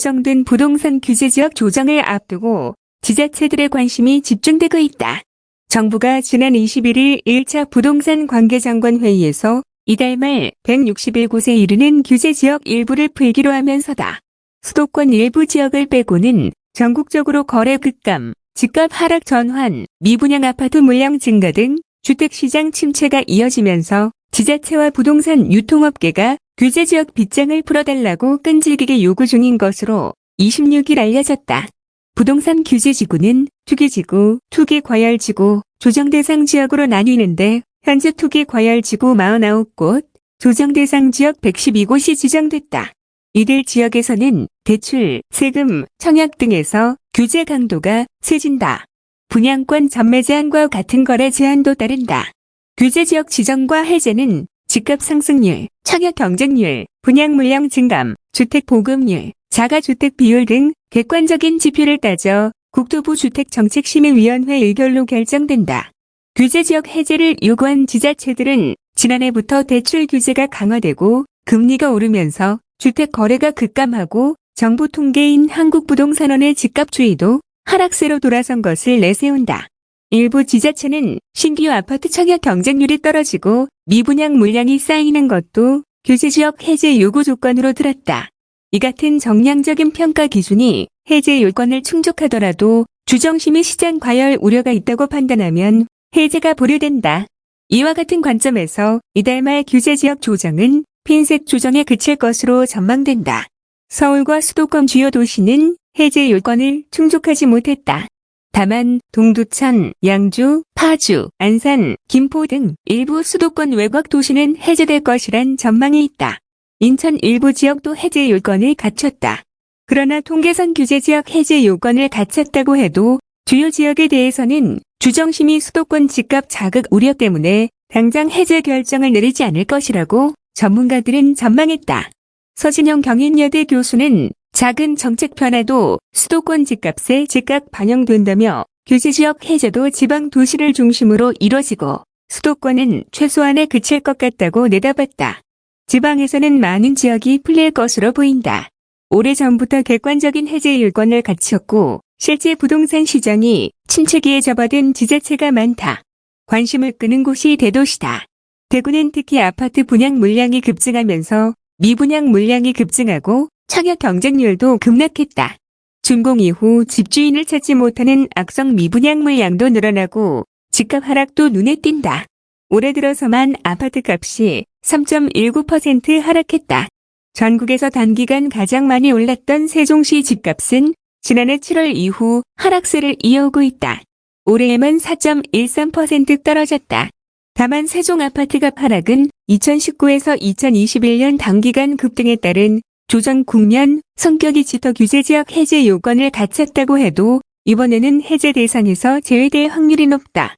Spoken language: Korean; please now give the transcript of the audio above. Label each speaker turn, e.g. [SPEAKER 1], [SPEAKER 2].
[SPEAKER 1] 정된 부동산 규제 지역 조정을 앞두고 지자체들의 관심이 집중되고 있다. 정부가 지난 21일 1차 부동산 관계장관 회의에서 이달 말 161곳에 이르는 규제 지역 일부를 풀기로 하면서다. 수도권 일부 지역을 빼고는 전국적으로 거래 급감, 집값 하락 전환, 미분양 아파트 물량 증가 등 주택시장 침체가 이어지면서 지자체와 부동산 유통업계가 규제 지역 빗장을 풀어달라고 끈질기게 요구 중인 것으로 26일 알려졌다. 부동산 규제지구는 투기지구, 투기과열지구, 조정대상 지역으로 나뉘는데 현재 투기과열지구 49곳, 조정대상 지역 112곳이 지정됐다. 이들 지역에서는 대출, 세금, 청약 등에서 규제 강도가 세진다. 분양권 전매 제한과 같은 거래 제한도 따른다. 규제 지역 지정과 해제는 집값 상승률, 청약 경쟁률, 분양 물량 증감, 주택 보급률, 자가주택 비율 등 객관적인 지표를 따져 국토부 주택정책심의위원회 의결로 결정된다. 규제 지역 해제를 요구한 지자체들은 지난해부터 대출 규제가 강화되고 금리가 오르면서 주택 거래가 급감하고 정부 통계인 한국부동산원의 집값 추이도 하락세로 돌아선 것을 내세운다. 일부 지자체는 신규 아파트 청약 경쟁률이 떨어지고 미분양 물량이 쌓이는 것도 규제지역 해제 요구 조건으로 들었다. 이 같은 정량적인 평가 기준이 해제 요건을 충족하더라도 주정심의 시장 과열 우려가 있다고 판단하면 해제가 보류된다. 이와 같은 관점에서 이달 말 규제지역 조정은 핀셋 조정에 그칠 것으로 전망된다. 서울과 수도권 주요 도시는 해제 요건을 충족하지 못했다. 다만 동두천, 양주, 파주, 안산, 김포 등 일부 수도권 외곽 도시는 해제될 것이란 전망이 있다. 인천 일부 지역도 해제 요건을 갖췄다. 그러나 통계선 규제 지역 해제 요건을 갖췄다고 해도 주요 지역에 대해서는 주정심이 수도권 집값 자극 우려 때문에 당장 해제 결정을 내리지 않을 것이라고 전문가들은 전망했다. 서진영 경인여대 교수는 작은 정책 변화도 수도권 집값에 즉각 반영된다며 규제지역 해제도 지방 도시를 중심으로 이뤄지고 수도권은 최소한에 그칠 것 같다고 내다봤다. 지방에서는 많은 지역이 풀릴 것으로 보인다. 오래전부터 객관적인 해제 일권을 갖췄고 실제 부동산 시장이 침체기에 접어든 지자체가 많다. 관심을 끄는 곳이 대도시다. 대구는 특히 아파트 분양 물량이 급증하면서 미분양 물량이 급증하고 청약 경쟁률도 급락했다. 준공 이후 집주인을 찾지 못하는 악성 미분양 물량도 늘어나고 집값 하락도 눈에 띈다. 올해 들어서만 아파트 값이 3.19% 하락했다. 전국에서 단기간 가장 많이 올랐던 세종시 집값은 지난해 7월 이후 하락세를 이어오고 있다. 올해에만 4.13% 떨어졌다. 다만 세종 아파트값 하락은 2019에서 2021년 단기간 급등에 따른 조정 국면 성격이 짙어 규제 지역 해제 요건을 갖췄다고 해도 이번에는 해제 대상에서 제외될 확률이 높다.